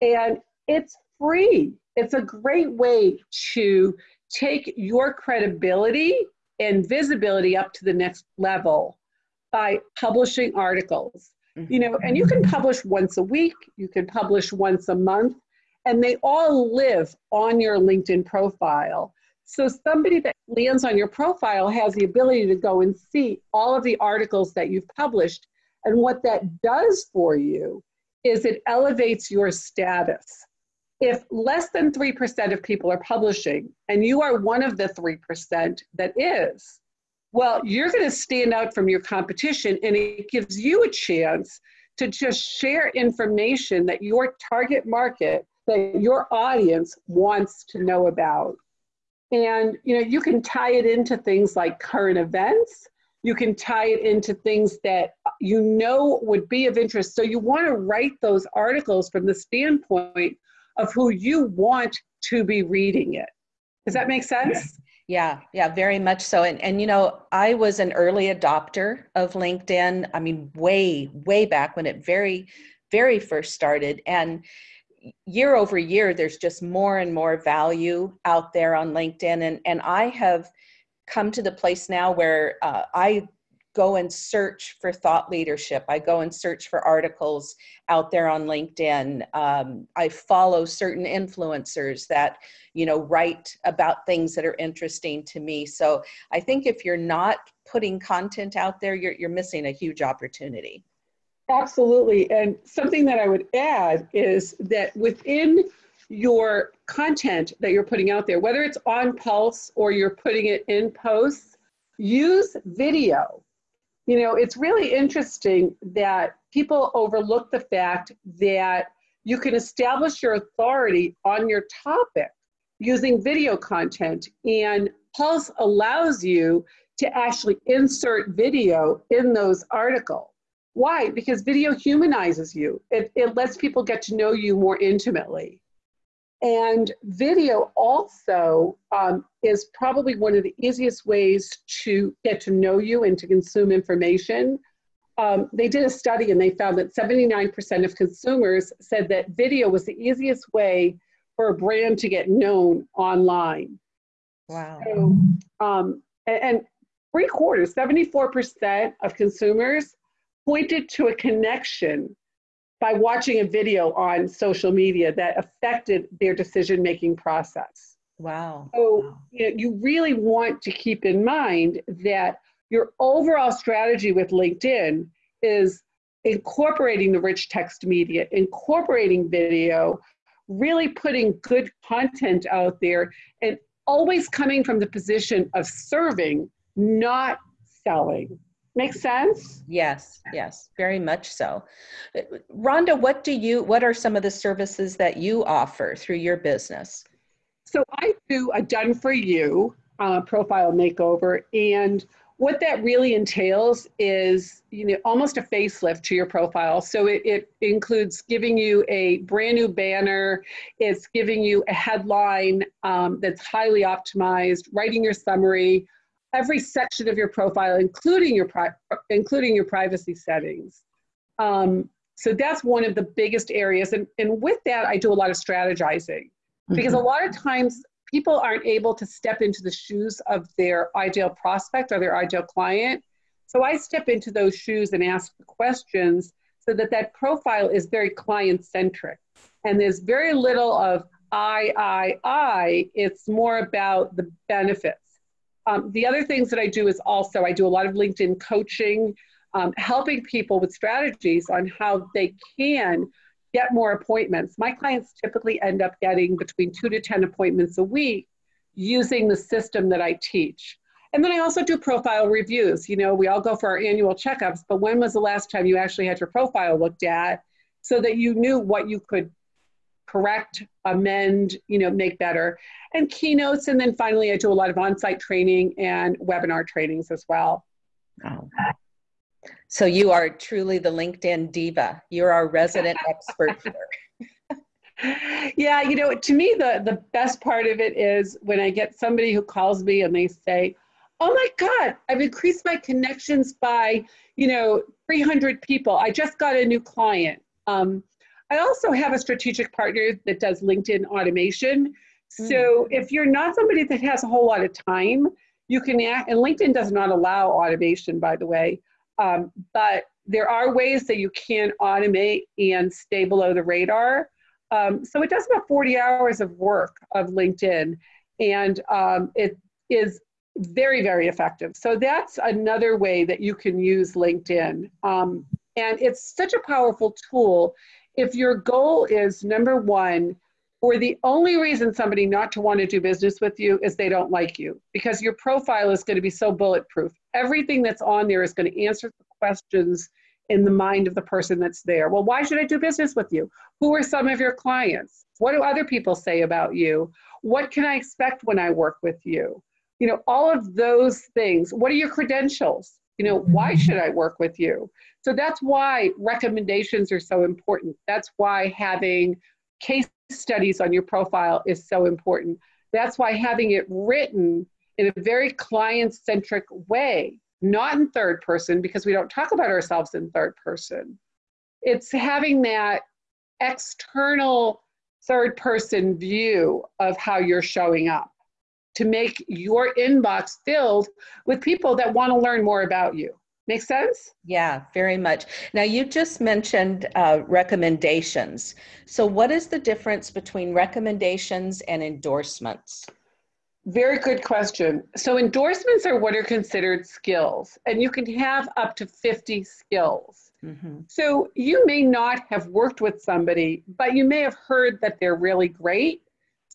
And it's free. It's a great way to take your credibility and visibility up to the next level by publishing articles. You know, and you can publish once a week, you can publish once a month, and they all live on your LinkedIn profile. So somebody that lands on your profile has the ability to go and see all of the articles that you've published. And what that does for you is it elevates your status. If less than 3% of people are publishing and you are one of the 3% that is, well, you're going to stand out from your competition and it gives you a chance to just share information that your target market that your audience wants to know about. And you know, you can tie it into things like current events. You can tie it into things that you know would be of interest. So you want to write those articles from the standpoint of who you want to be reading it. Does that make sense? Yeah, yeah, very much so. And and you know, I was an early adopter of LinkedIn. I mean, way way back when it very very first started and year over year, there's just more and more value out there on LinkedIn. And, and I have come to the place now where uh, I go and search for thought leadership. I go and search for articles out there on LinkedIn. Um, I follow certain influencers that, you know, write about things that are interesting to me. So I think if you're not putting content out there, you're, you're missing a huge opportunity. Absolutely. And something that I would add is that within your content that you're putting out there, whether it's on Pulse or you're putting it in posts, use video. You know, it's really interesting that people overlook the fact that you can establish your authority on your topic using video content. And Pulse allows you to actually insert video in those articles. Why? Because video humanizes you. It, it lets people get to know you more intimately. And video also um, is probably one of the easiest ways to get to know you and to consume information. Um, they did a study and they found that 79% of consumers said that video was the easiest way for a brand to get known online. Wow. So, um, and, and three quarters, 74% of consumers pointed to a connection by watching a video on social media that affected their decision making process. Wow. So you, know, you really want to keep in mind that your overall strategy with LinkedIn is incorporating the rich text media, incorporating video, really putting good content out there, and always coming from the position of serving, not selling. Make sense? Yes, yes, very much so. Rhonda, what do you what are some of the services that you offer through your business? So I do a done for you uh, profile makeover and what that really entails is you know almost a facelift to your profile so it, it includes giving you a brand new banner it's giving you a headline um, that's highly optimized writing your summary every section of your profile, including your pri- including your privacy settings. Um, so that's one of the biggest areas. And, and with that, I do a lot of strategizing because mm-hmm. a lot of times people aren't able to step into the shoes of their ideal prospect or their ideal client. So I step into those shoes and ask the questions so that that profile is very client centric. And there's very little of I, I, I. It's more about the benefits. Um, the other things that I do is also I do a lot of LinkedIn coaching, um, helping people with strategies on how they can get more appointments. My clients typically end up getting between two to 10 appointments a week using the system that I teach. And then I also do profile reviews. You know, we all go for our annual checkups, but when was the last time you actually had your profile looked at so that you knew what you could correct, amend, you know, make better, and keynotes. And then finally, I do a lot of on-site training and webinar trainings as well. Oh. So you are truly the LinkedIn diva. You're our resident expert here. yeah, you know, to me, the, the best part of it is when I get somebody who calls me and they say, oh my God, I've increased my connections by, you know, 300 people. I just got a new client. Um, I also have a strategic partner that does LinkedIn automation. So mm. if you're not somebody that has a whole lot of time, you can act, and LinkedIn does not allow automation, by the way, um, but there are ways that you can automate and stay below the radar. Um, so it does about 40 hours of work of LinkedIn, and um, it is very, very effective. So that's another way that you can use LinkedIn. Um, and it's such a powerful tool if your goal is number one, or the only reason somebody not to want to do business with you is they don't like you because your profile is going to be so bulletproof. Everything that's on there is going to answer the questions in the mind of the person that's there. Well, why should I do business with you? Who are some of your clients? What do other people say about you? What can I expect when I work with you? You know, all of those things. What are your credentials? You know, why mm-hmm. should I work with you? So that's why recommendations are so important. That's why having case studies on your profile is so important. That's why having it written in a very client centric way, not in third person, because we don't talk about ourselves in third person. It's having that external third person view of how you're showing up to make your inbox filled with people that want to learn more about you. Make sense? Yeah, very much. Now, you just mentioned uh, recommendations. So, what is the difference between recommendations and endorsements? Very good question. So, endorsements are what are considered skills, and you can have up to 50 skills. Mm-hmm. So, you may not have worked with somebody, but you may have heard that they're really great.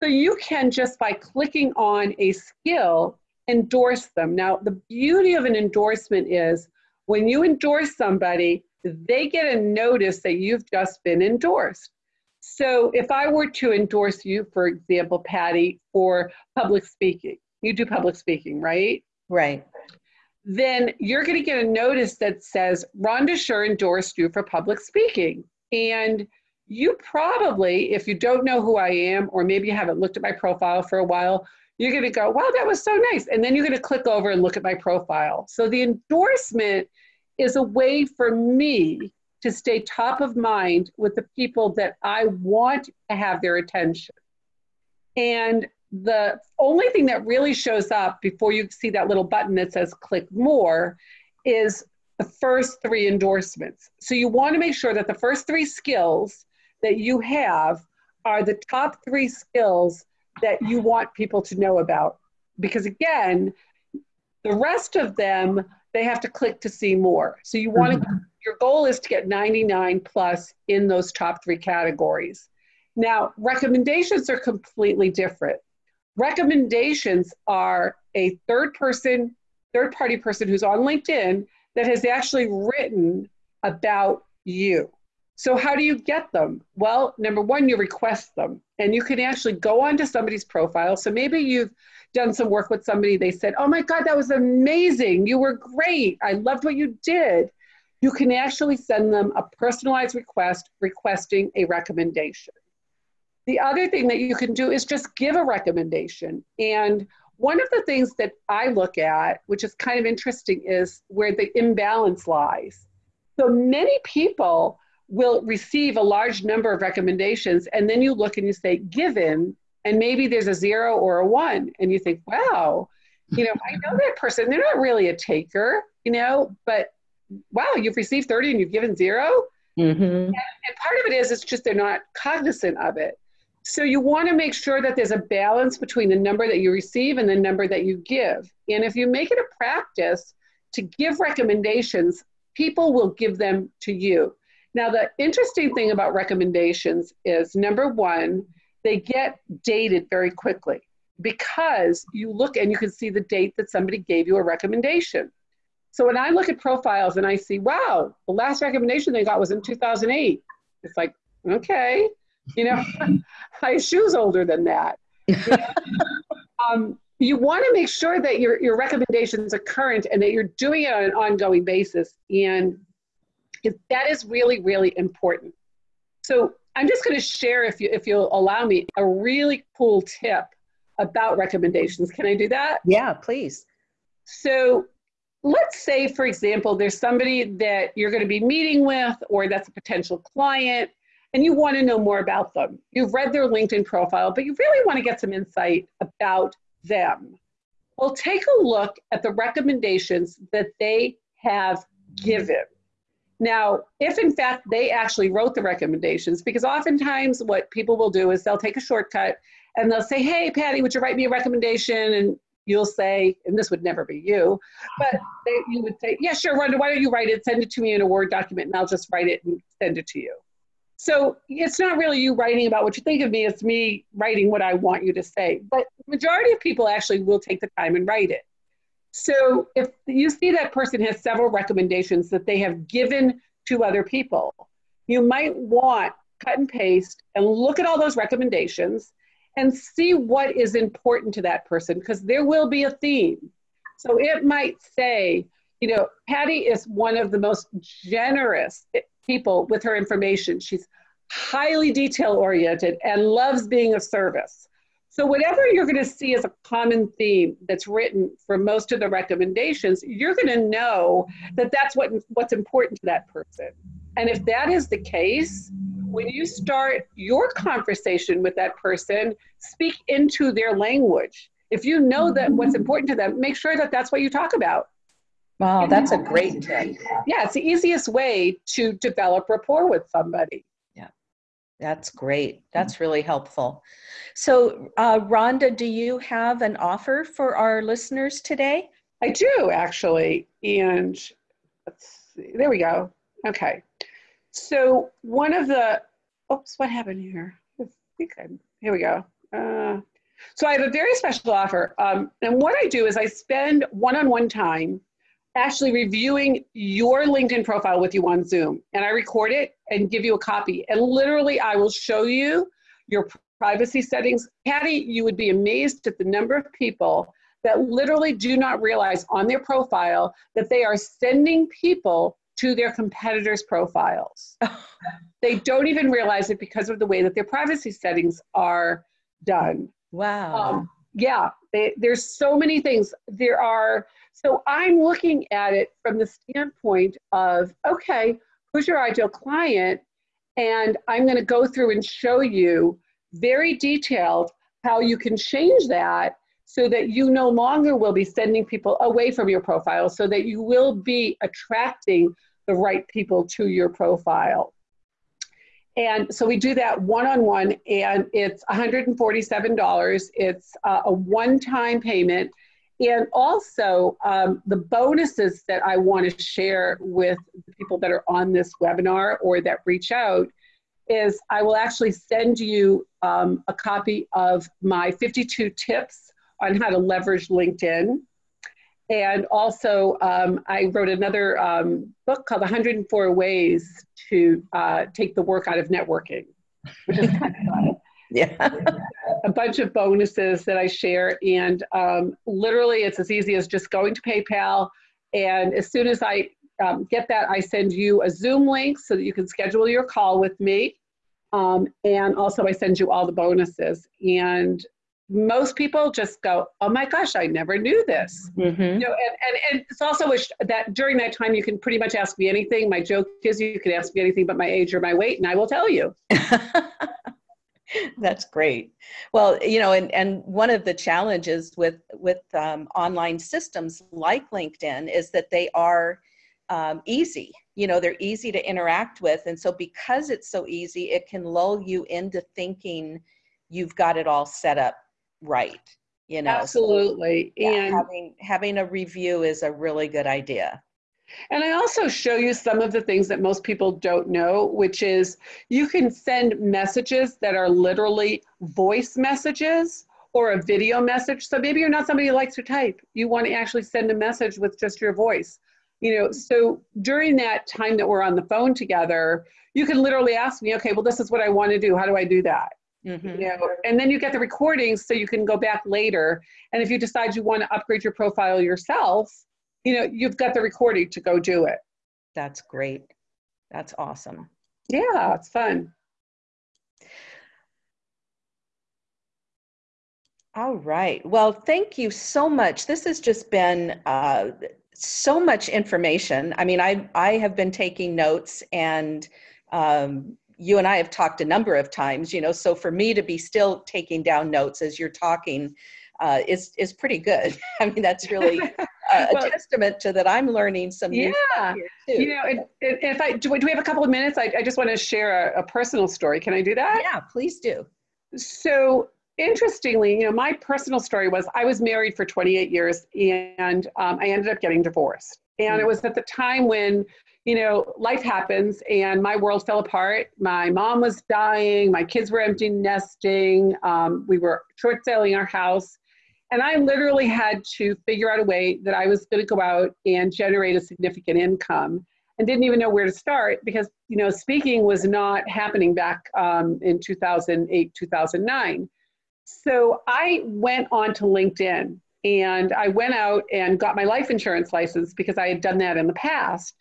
So, you can just by clicking on a skill endorse them. Now, the beauty of an endorsement is when you endorse somebody, they get a notice that you've just been endorsed. So if I were to endorse you, for example, Patty, for public speaking, you do public speaking, right? Right. then you're going to get a notice that says Rhonda Sher endorsed you for public speaking. And you probably, if you don't know who I am, or maybe you haven't looked at my profile for a while, you're going to go, wow, that was so nice. And then you're going to click over and look at my profile. So the endorsement is a way for me to stay top of mind with the people that I want to have their attention. And the only thing that really shows up before you see that little button that says click more is the first three endorsements. So you want to make sure that the first three skills that you have are the top three skills that you want people to know about. Because again, the rest of them, they have to click to see more. So you want to, mm-hmm. your goal is to get 99 plus in those top three categories. Now, recommendations are completely different. Recommendations are a third person, third party person who's on LinkedIn that has actually written about you. So, how do you get them? Well, number one, you request them, and you can actually go onto somebody's profile. So, maybe you've done some work with somebody, they said, Oh my God, that was amazing. You were great. I loved what you did. You can actually send them a personalized request requesting a recommendation. The other thing that you can do is just give a recommendation. And one of the things that I look at, which is kind of interesting, is where the imbalance lies. So many people will receive a large number of recommendations, and then you look and you say, given, and maybe there's a zero or a one, and you think, wow, you know, I know that person, they're not really a taker, you know, but wow, you've received 30 and you've given 0 mm-hmm. and, and part of it is it's just they're not cognizant of it. So you want to make sure that there's a balance between the number that you receive and the number that you give. And if you make it a practice to give recommendations, people will give them to you. Now, the interesting thing about recommendations is number one, they get dated very quickly because you look and you can see the date that somebody gave you a recommendation. So when I look at profiles and I see, wow, the last recommendation they got was in 2008, it's like, okay, you know, my shoe's older than that. um, you want to make sure that your, your recommendations are current and that you're doing it on an ongoing basis. And that is really, really important. So I'm just going to share, if, you, if you'll allow me, a really cool tip about recommendations. Can I do that? Yeah, please. So let's say, for example, there's somebody that you're going to be meeting with or that's a potential client and you want to know more about them. You've read their LinkedIn profile, but you really want to get some insight about them. Well, take a look at the recommendations that they have given. Now, if in fact they actually wrote the recommendations, because oftentimes what people will do is they'll take a shortcut and they'll say, Hey, Patty, would you write me a recommendation? And you'll say, and this would never be you, but they, you would say, Yeah, sure, Rhonda, why don't you write it? Send it to me in a Word document and I'll just write it and send it to you. So it's not really you writing about what you think of me, it's me writing what I want you to say. But majority of people actually will take the time and write it. So if you see that person has several recommendations that they have given to other people, you might want cut and paste and look at all those recommendations and see what is important to that person because there will be a theme. So it might say, you know, Patty is one of the most generous people with her information. She's highly detail oriented and loves being of service. So, whatever you're going to see as a common theme that's written for most of the recommendations, you're going to know that that's what, what's important to that person. And if that is the case, when you start your conversation with that person, speak into their language. If you know that what's important to them, make sure that that's what you talk about. Wow, that's a great tip. Yeah, it's the easiest way to develop rapport with somebody. That's great. That's really helpful. So, uh, Rhonda, do you have an offer for our listeners today? I do actually. And let's see, there we go. Okay. So, one of the, oops, what happened here? I think I'm, here we go. Uh, so, I have a very special offer. Um, and what I do is I spend one on one time actually reviewing your LinkedIn profile with you on Zoom. And I record it and give you a copy. And literally, I will show you your privacy settings. Patty, you would be amazed at the number of people that literally do not realize on their profile that they are sending people to their competitors' profiles. they don't even realize it because of the way that their privacy settings are done. Wow. Um, yeah, they, there's so many things. There are, so I'm looking at it from the standpoint of, okay, who's your ideal client? And I'm going to go through and show you very detailed how you can change that so that you no longer will be sending people away from your profile, so that you will be attracting the right people to your profile. And so we do that one on one, and it's $147. It's uh, a one time payment. And also, um, the bonuses that I want to share with the people that are on this webinar or that reach out is I will actually send you um, a copy of my 52 tips on how to leverage LinkedIn. And also, um, I wrote another um, book called 104 Ways to uh, Take the Work Out of Networking, which is kind of fun. Yeah. a bunch of bonuses that I share. And um, literally, it's as easy as just going to PayPal. And as soon as I um, get that, I send you a Zoom link so that you can schedule your call with me. Um, and also, I send you all the bonuses. And most people just go, "Oh my gosh, I never knew this." Mm-hmm. You know, and, and, and it's also that during that time you can pretty much ask me anything. My joke is you can ask me anything but my age or my weight, and I will tell you. That's great. Well, you know, and, and one of the challenges with with um, online systems like LinkedIn is that they are um, easy. You know, they're easy to interact with, and so because it's so easy, it can lull you into thinking you've got it all set up right you know absolutely so, yeah, and having having a review is a really good idea and I also show you some of the things that most people don't know, which is you can send messages that are literally voice messages or a video message. So maybe you're not somebody who likes to type. You want to actually send a message with just your voice. You know, so during that time that we're on the phone together, you can literally ask me, okay, well, this is what I want to do. How do I do that? Mm-hmm. You know, and then you get the recordings so you can go back later. And if you decide you want to upgrade your profile yourself, you know, you've got the recording to go do it. That's great. That's awesome. Yeah, it's fun. All right. Well, thank you so much. This has just been uh, so much information. I mean, I I have been taking notes and um, you and I have talked a number of times, you know, so for me to be still taking down notes as you're talking uh, is is pretty good. I mean, that's really a, well, a testament to that I'm learning some yeah, You know, if I do, do, we have a couple of minutes? I, I just want to share a, a personal story. Can I do that? Yeah, please do. So interestingly, you know, my personal story was I was married for 28 years and um, I ended up getting divorced. And it was at the time when you know, life happens and my world fell apart. My mom was dying, my kids were empty nesting, um, we were short selling our house. And I literally had to figure out a way that I was going to go out and generate a significant income and didn't even know where to start because, you know, speaking was not happening back um, in 2008, 2009. So I went on to LinkedIn and I went out and got my life insurance license because I had done that in the past.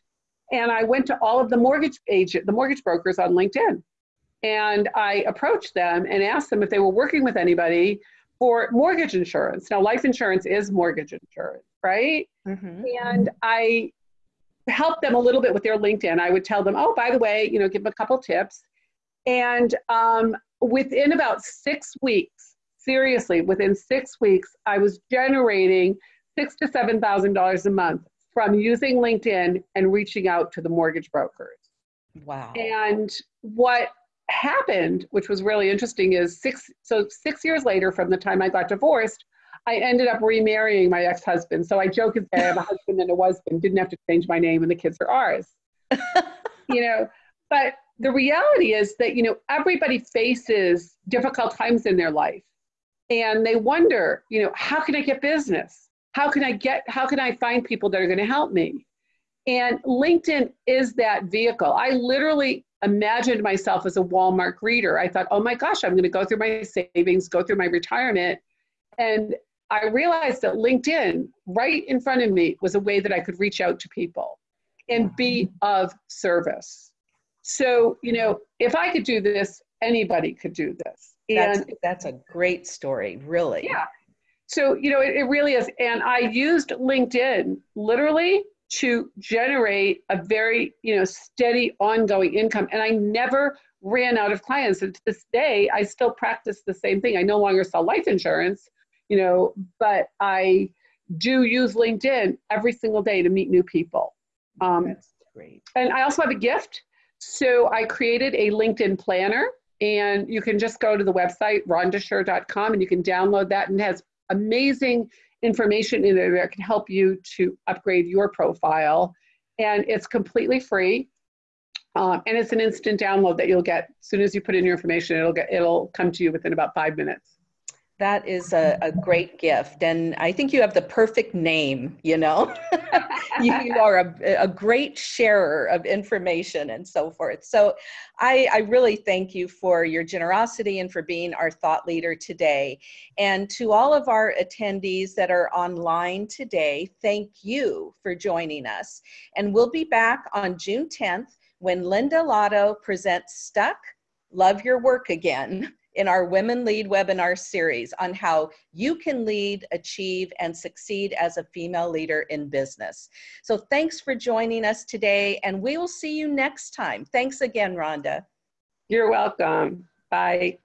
And I went to all of the mortgage agent, the mortgage brokers on LinkedIn. And I approached them and asked them if they were working with anybody for mortgage insurance. Now, life insurance is mortgage insurance, right? Mm-hmm. And I helped them a little bit with their LinkedIn. I would tell them, oh, by the way, you know, give them a couple tips. And um, within about six weeks, seriously, within six weeks, I was generating six to seven thousand dollars a month from using LinkedIn and reaching out to the mortgage brokers. Wow. And what happened, which was really interesting, is six so six years later from the time I got divorced, I ended up remarrying my ex-husband. So I joke that I have a husband and a husband, didn't have to change my name and the kids are ours. you know, but the reality is that, you know, everybody faces difficult times in their life. And they wonder, you know, how can I get business? how can I get, how can I find people that are going to help me? And LinkedIn is that vehicle. I literally imagined myself as a Walmart greeter. I thought, oh my gosh, I'm going to go through my savings, go through my retirement, and I realized that LinkedIn, right in front of me, was a way that I could reach out to people and be of service. So, you know, if I could do this, anybody could do this. And that's, that's a great story, really. Yeah. So, you know, it, it really is. And I used LinkedIn literally to generate a very, you know, steady ongoing income. And I never ran out of clients. And to this day, I still practice the same thing. I no longer sell life insurance, you know, but I do use LinkedIn every single day to meet new people. Um, That's great. And I also have a gift. So I created a LinkedIn planner, and you can just go to the website, rhondasher.com, and you can download that, and has amazing information in there that can help you to upgrade your profile. And it's completely free. Um, and it's an instant download that you'll get as soon as you put in your information. It'll get it'll come to you within about five minutes. That is a, a great gift, and I think you have the perfect name. You know, you are a, a great sharer of information and so forth. So, I, I really thank you for your generosity and for being our thought leader today. And to all of our attendees that are online today, thank you for joining us. And we'll be back on June 10th when Linda Lotto presents Stuck, Love Your Work Again in our Women Lead webinar series on how you can lead, achieve, and succeed as a female leader in business. So thanks for joining us today, and we will see you next time. Thanks again, Rhonda. You're welcome. Bye.